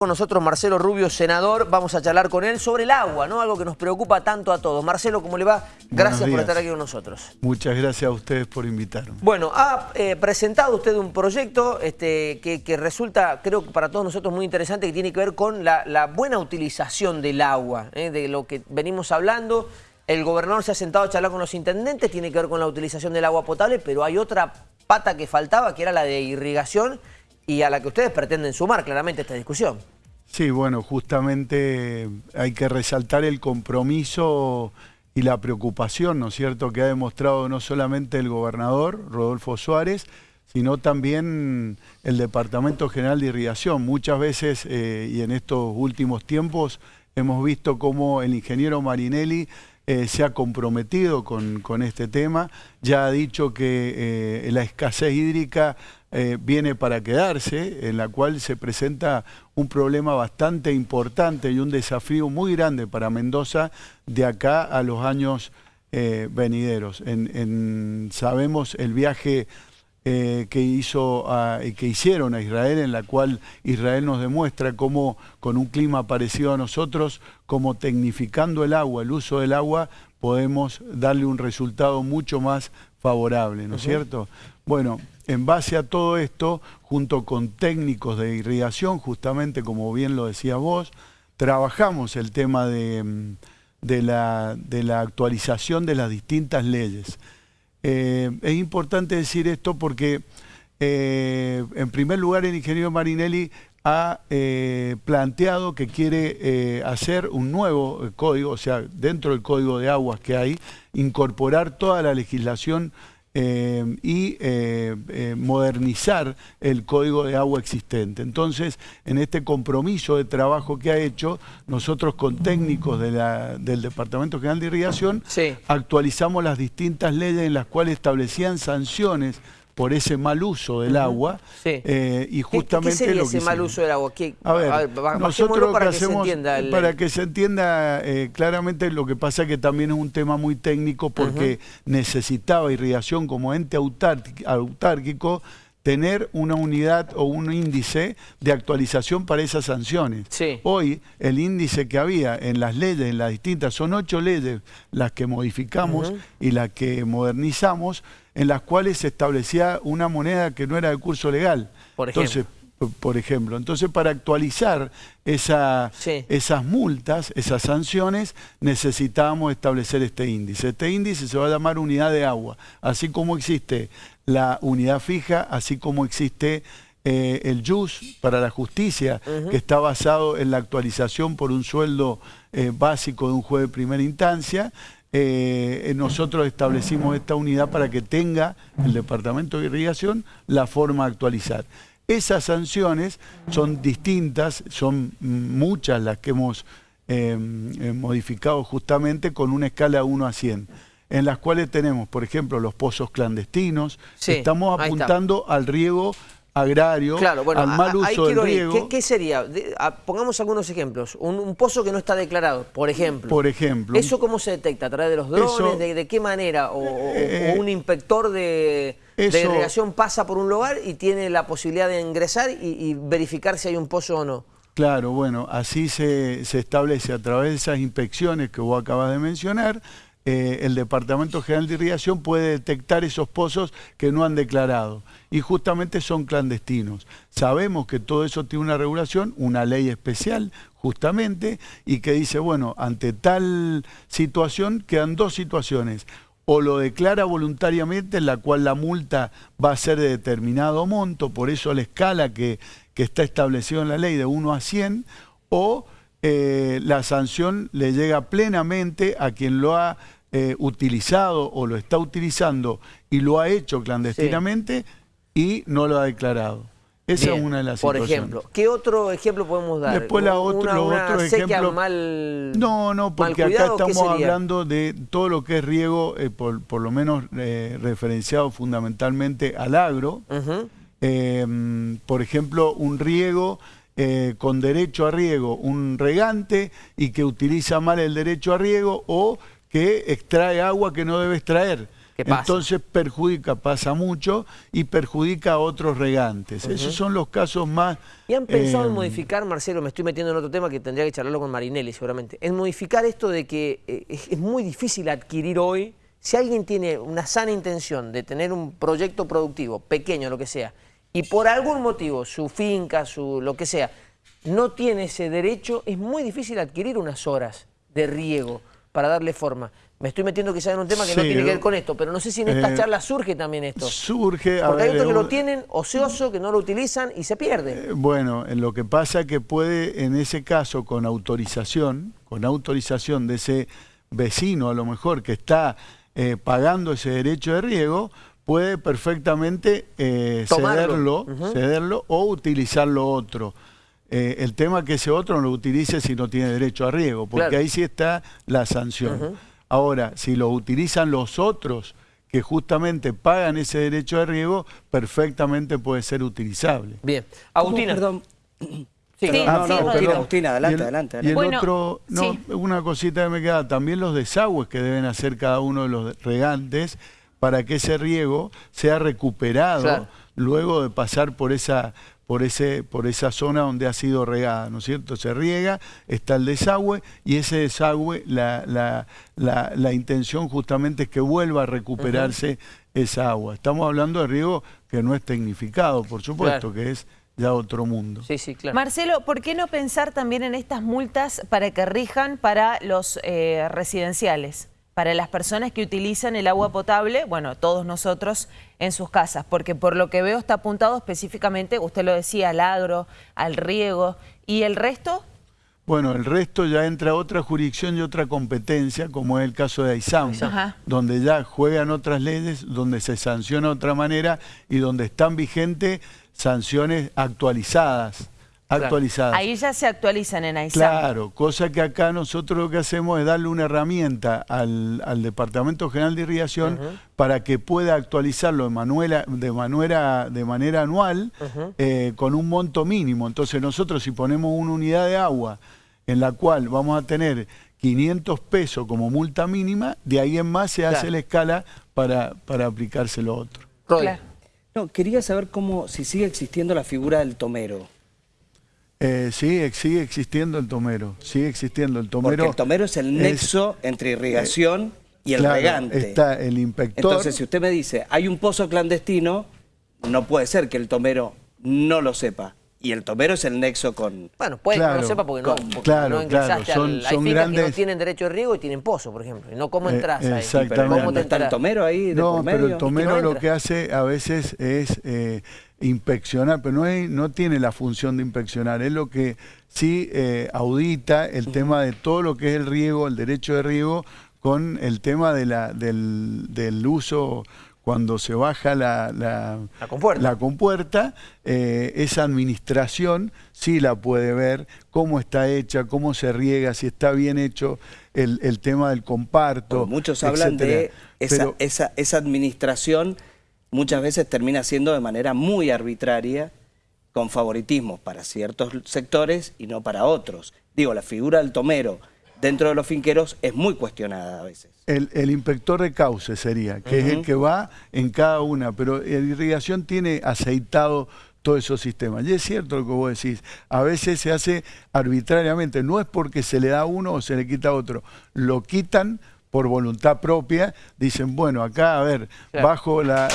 Con nosotros Marcelo Rubio, senador, vamos a charlar con él sobre el agua, ¿no? Algo que nos preocupa tanto a todos. Marcelo, ¿cómo le va? Gracias por estar aquí con nosotros. Muchas gracias a ustedes por invitarme. Bueno, ha eh, presentado usted un proyecto este, que, resulta, creo que para todos nosotros muy interesante, que tiene que ver con la, buena utilización del agua, ¿eh? de lo que venimos hablando. El gobernador se ha sentado a charlar con los intendentes, tiene que ver con la utilización del agua potable, pero hay otra pata que faltaba, que era la de irrigación, y a la que ustedes pretenden sumar claramente esta discusión. Sí, bueno, justamente hay que resaltar el compromiso y la preocupación, ¿no es cierto?, que ha demostrado no solamente el gobernador, Rodolfo Suárez, sino también el Departamento General de Irrigación. Muchas veces, eh, y en estos últimos tiempos, hemos visto cómo el ingeniero Marinelli eh, se ha comprometido con, este tema, ya ha dicho que eh, la escasez hídrica eh, viene para quedarse, en la cual se presenta un problema bastante importante y un desafío muy grande para Mendoza de acá a los años venideros. sabemos el viaje eh, que, hizo que hicieron a Israel, en la cual Israel nos demuestra cómo con un clima parecido a nosotros, como tecnificando el agua, el uso del agua, podemos darle un resultado mucho más favorable, ¿no es cierto? Bueno, en base a todo esto, junto con técnicos de irrigación, justamente como bien lo decía vos, trabajamos el tema de, mm, de, la, de la actualización de las distintas leyes. Eh, es importante decir esto porque, eh, en primer lugar, el ingeniero Marinelli ha eh, planteado que quiere hacer un nuevo código, o sea, dentro del código de aguas que hay, incorporar toda la legislación eh, y eh, eh, modernizar el código de agua existente. Entonces, en este compromiso de trabajo que ha hecho, nosotros con técnicos del Departamento General de Irrigación actualizamos las distintas leyes en las cuales establecían sanciones por ese mal uso del agua. Eh, y justamente ¿Qué, sería ese mal uso del agua? a ver, nosotros para que, se entienda para que se entienda eh, claramente lo que pasa es que también es un tema muy técnico porque necesitaba irrigación como ente autárquico tener una unidad o un índice de actualización para esas sanciones. Hoy el índice que había en las leyes, en las distintas, son ocho leyes las que modificamos y las que modernizamos, en las cuales se establecía una moneda que no era de curso legal. Por ejemplo. Entonces, por ejemplo. Entonces, para actualizar esa, esas multas, esas sanciones, necesitábamos establecer este índice. Este índice se va a llamar unidad de agua, así como existe la unidad fija, así como existe eh, el JUS para la justicia, que está basado en la actualización por un sueldo eh, básico de un juez de primera instancia, eh, nosotros establecimos esta unidad para que tenga el Departamento de Irrigación la forma de actualizar. Esas sanciones son distintas, son muchas las que hemos em, eh, modificado justamente con una escala 1 a 100 en las cuales tenemos, por ejemplo, los pozos clandestinos, estamos apuntando al riego agrario, al mal uso del riego. ¿Qué, sería? pongamos algunos ejemplos. Un, pozo que no está declarado, por ejemplo. Por ejemplo. ¿Eso cómo se detecta? ¿A través de los drones? de, qué manera? ¿O, eh, un inspector de, irrigación pasa por un lugar y tiene la posibilidad de ingresar y, verificar si hay un pozo o no? Claro, bueno, así se, se establece a través de esas inspecciones que vos acabas de mencionar, eh, el Departamento General de Irrigación puede detectar esos pozos que no han declarado y justamente son clandestinos. Sabemos que todo eso tiene una regulación, una ley especial justamente y que dice, bueno, ante tal situación quedan dos situaciones o lo declara voluntariamente, en la cual la multa va a ser de determinado monto, por eso la escala que, que está establecida en la ley de 1 a 100, o eh, la sanción le llega plenamente a quien lo ha eh, utilizado o lo está utilizando y lo ha hecho clandestinamente y no lo ha declarado. Esa es una de las Por ejemplo, ¿qué otro ejemplo podemos dar? Después la otro, otro ejemplo. Mal, no, no, porque acá estamos hablando de todo lo que es riego, eh, por, por, lo menos eh, referenciado fundamentalmente al agro. Por ejemplo, un riego con derecho a riego, un regante y que utiliza mal el derecho a riego o que extrae agua que no debe extraer. Entonces perjudica, pasa mucho y perjudica a otros regantes. Esos son los casos más... ¿Y han pensado en eh, modificar, Marcelo, me estoy metiendo en otro tema que tendría que charlarlo con Marinelli seguramente, en modificar esto de que eh, es muy difícil adquirir hoy, si alguien tiene una sana intención de tener un proyecto productivo, pequeño, lo que sea, y por algún motivo, su finca, su lo que sea, no tiene ese derecho, es muy difícil adquirir unas horas de riego para darle forma. Me estoy metiendo quizás en un tema que no tiene que ver con esto, pero no sé si en esta eh, charla surge también esto. Surge. Porque hay otros que lo tienen ocioso, que no lo utilizan y se pierde. Eh, bueno, lo que pasa es que puede, en ese caso, con autorización, con autorización de ese vecino a lo mejor que está eh, pagando ese derecho de riego, puede perfectamente cederlo, cederlo o utilizarlo otro. Eh, el tema que ese otro no lo utilice si no tiene derecho a riego, porque ahí sí está la sanción. Ahora, si lo utilizan los otros que justamente pagan ese derecho de riego, perfectamente puede ser utilizable. Bien. Agustina. Perdón. Sí, no, no, Agustina, adelante, adelante, Y el otro, no, una cosita que me queda, también los desagües que deben hacer cada uno de los regantes para que ese riego sea recuperado luego de pasar por esa por, ese, por esa zona donde ha sido regada, ¿no es cierto? Se riega, está el desagüe y ese desagüe, la, la, la, intención justamente es que vuelva a recuperarse esa agua. Estamos hablando de riego que no es tecnificado, por supuesto, que es ya otro mundo. Sí, sí, claro. Marcelo, ¿por qué no pensar también en estas multas para que rijan para los eh, residenciales? Para las personas que utilizan el agua potable, bueno, todos nosotros en sus casas, porque por lo que veo está apuntado específicamente, usted lo decía, al agro, al riego, ¿y el resto? Bueno, el resto ya entra a otra jurisdicción y otra competencia, como es el caso de AISAM, donde ya juegan otras leyes, donde se sanciona de otra manera y donde están vigentes sanciones actualizadas actualizadas. Ahí ya se actualizan en AISAM. Claro, cosa que acá nosotros lo que hacemos es darle una herramienta al, Departamento General de Irrigación para que pueda actualizarlo de, manuela, de, manera, de manera anual eh, con un monto mínimo. Entonces nosotros si ponemos una unidad de agua en la cual vamos a tener 500 pesos como multa mínima, de ahí en más se hace la escala para, para aplicarse lo otro. Claro. No, quería saber cómo, si sigue existiendo la figura del tomero. Eh, sí, sigue existiendo el tomero, sigue existiendo el tomero. Porque el tomero es el nexo entre irrigación y el regante. está el inspector. Entonces, si usted me dice, hay un pozo clandestino, no puede ser que el tomero no lo sepa. Y el tomero es el nexo con... Bueno, puede que no lo sepa porque no, porque claro, no claro. Son, hay grandes... que no tienen derecho de riego y tienen pozo, por ejemplo. Y no cómo eh, entras ahí. Exactamente. Pero ¿cómo está el tomero ahí de No, pero el tomero lo que hace a veces es eh, inspeccionar, pero no, no tiene la función de inspeccionar. Es lo que sí eh, audita el tema de todo lo que es el riego, el derecho de riego, con el tema de la, del, del uso cuando se baja la, la, compuerta, eh, esa administración sí la puede ver, cómo está hecha, cómo se riega, si está bien hecho el, tema del comparto. muchos hablan de esa, esa, esa administración, muchas veces termina siendo de manera muy arbitraria, con favoritismo para ciertos sectores y no para otros. Digo, la figura del tomero dentro de los finqueros es muy cuestionada a veces. El, inspector de cauce sería, que es el que va en cada una, pero la irrigación tiene aceitado todos esos sistemas. Y es cierto lo que vos decís, a veces se hace arbitrariamente, no es porque se le da a uno o se le quita a otro, lo quitan por voluntad propia, dicen, bueno, acá, a ver, bajo la,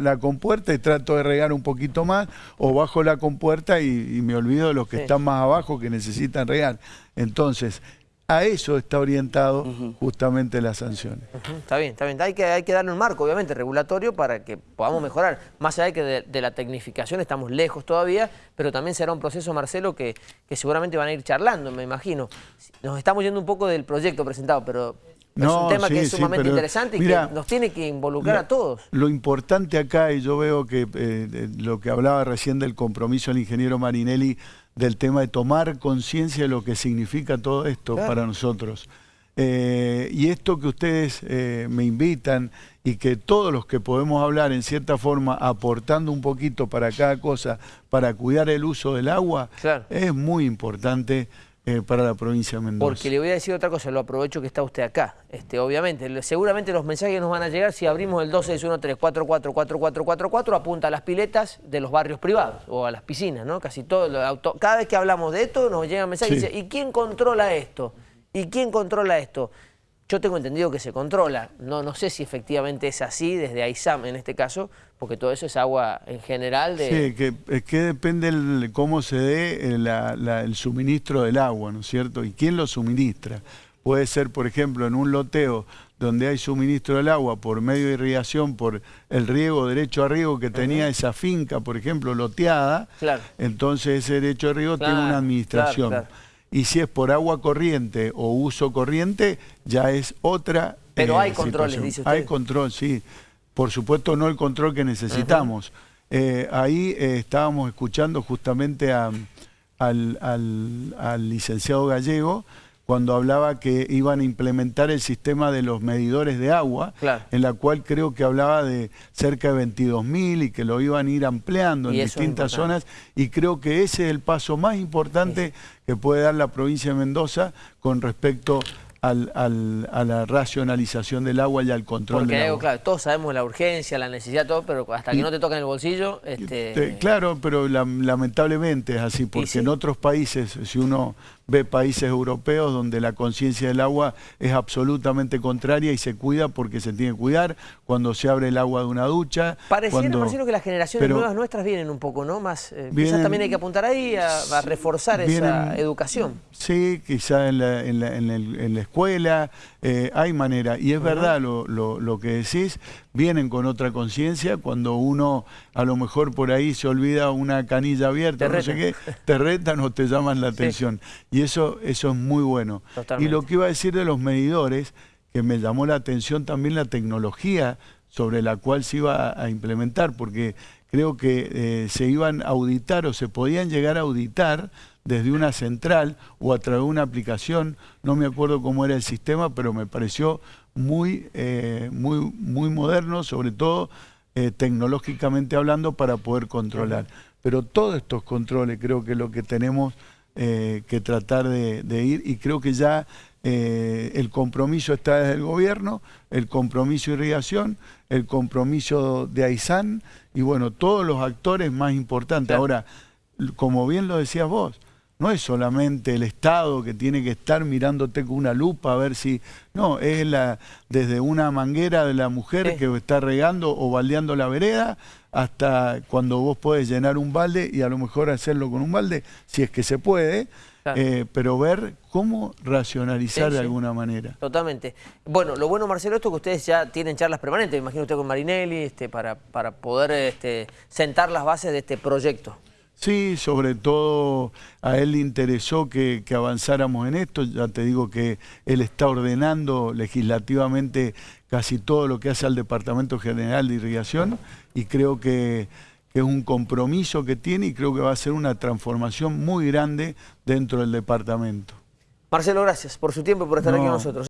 la, compuerta y trato de regar un poquito más, o bajo la compuerta y, me olvido de los que están más abajo que necesitan regar. Entonces, a eso está orientado justamente las sanciones. Está bien, está bien. Hay que, hay que darle un marco, obviamente, regulatorio para que podamos mejorar. Más allá de que de, la tecnificación estamos lejos todavía, pero también será un proceso, Marcelo, que, que, seguramente van a ir charlando, me imagino. Nos estamos yendo un poco del proyecto presentado, pero es un tema que es sumamente interesante y que nos tiene que involucrar a todos. Lo importante acá, y yo veo que eh, lo que hablaba recién del compromiso del ingeniero Marinelli, del tema de tomar conciencia de lo que significa todo esto para nosotros. Eh, y esto que ustedes eh, me invitan y que todos los que podemos hablar en cierta forma aportando un poquito para cada cosa, para cuidar el uso del agua, es muy importante eh, para la provincia de Mendoza. Porque le voy a decir otra cosa, lo aprovecho que está usted acá. Este, obviamente, seguramente los mensajes nos van a llegar si abrimos el 2613444444, apunta a las piletas de los barrios privados o a las piscinas, ¿no? Casi todo, cada vez que hablamos de esto nos llegan mensajes y dice, ¿y quién controla esto? ¿Y quién controla esto? Yo tengo entendido que se controla, no, no sé si efectivamente es así desde AISAM en este caso, porque todo eso es agua en general de... Sí, que, es que depende de cómo se dé eh, el suministro del agua, ¿no es cierto? Y quién lo suministra. Puede ser, por ejemplo, en un loteo donde hay suministro del agua por medio de irrigación, por el riego, derecho a riego que tenía esa finca, por ejemplo, loteada, claro. entonces ese derecho a riego tiene una administración y si es por agua corriente o uso corriente, ya es otra Pero hay eh, controles, dice usted. Hay control, sí. Por supuesto no el control que necesitamos. Eh, ahí eh, estábamos escuchando justamente al, al licenciado Gallego, cuando hablaba que iban a implementar el sistema de los medidores de agua, en la cual creo que hablaba de cerca de 22.000 y que lo iban a ir ampliando en distintas zonas. Y creo que ese es el paso más importante que puede dar la provincia de Mendoza con respecto al, a la racionalización del agua y al control del agua. claro, todos sabemos la urgencia, la necesidad, todo, pero hasta que no te toca en el bolsillo... Este... Claro, pero lamentablemente es así, porque en otros países, si uno ve países europeos donde la conciencia del agua es absolutamente contraria y se cuida porque se tiene que cuidar cuando se abre el agua de una ducha. Pareciera, cuando... que las generaciones nuevas nuestras vienen un poco, ¿no? Más, eh, quizás también hay que apuntar ahí a, reforzar esa educación. Sí, quizás en la, en la, escuela eh, hay manera. Y es verdad lo, lo, que decís, vienen con otra conciencia cuando uno a lo mejor por ahí se olvida una canilla abierta, no sé qué, te retan o te llaman la atención. Y eso, eso es muy bueno. Y lo que iba a decir de los medidores, que me llamó la atención también la tecnología sobre la cual se iba a implementar, porque creo que eh, se iban a auditar o se podían llegar a auditar desde una central o a través de una aplicación, no me acuerdo cómo era el sistema, pero me pareció muy, eh, muy, muy moderno, sobre todo eh, tecnológicamente hablando, para poder controlar. Pero todos estos controles creo que lo que tenemos eh, que tratar de, ir y creo que ya el compromiso está desde el gobierno, el compromiso de irrigación, el compromiso de AISAN y bueno, todos los actores más importantes. Ahora, como bien lo decías vos, no es solamente el Estado que tiene que estar mirándote con una lupa a ver si... No, es la desde una manguera de la mujer que está regando o baldeando la vereda hasta cuando vos podés llenar un balde y a lo mejor hacerlo con un balde, si es que se puede, eh, pero ver cómo racionalizar de alguna manera. Totalmente. Bueno, lo bueno, Marcelo, esto que ustedes ya tienen charlas permanentes, imagino usted con Marinelli, este, para, para poder este, sentar las bases de este proyecto. Sí, sobre todo a él le interesó que, avanzáramos en esto. Ya te digo que él está ordenando legislativamente casi todo lo que hace al Departamento General de Irrigación y creo que, es un compromiso que tiene y creo que va a ser una transformación muy grande dentro del departamento. Marcelo, gracias por su tiempo y por estar aquí con nosotros.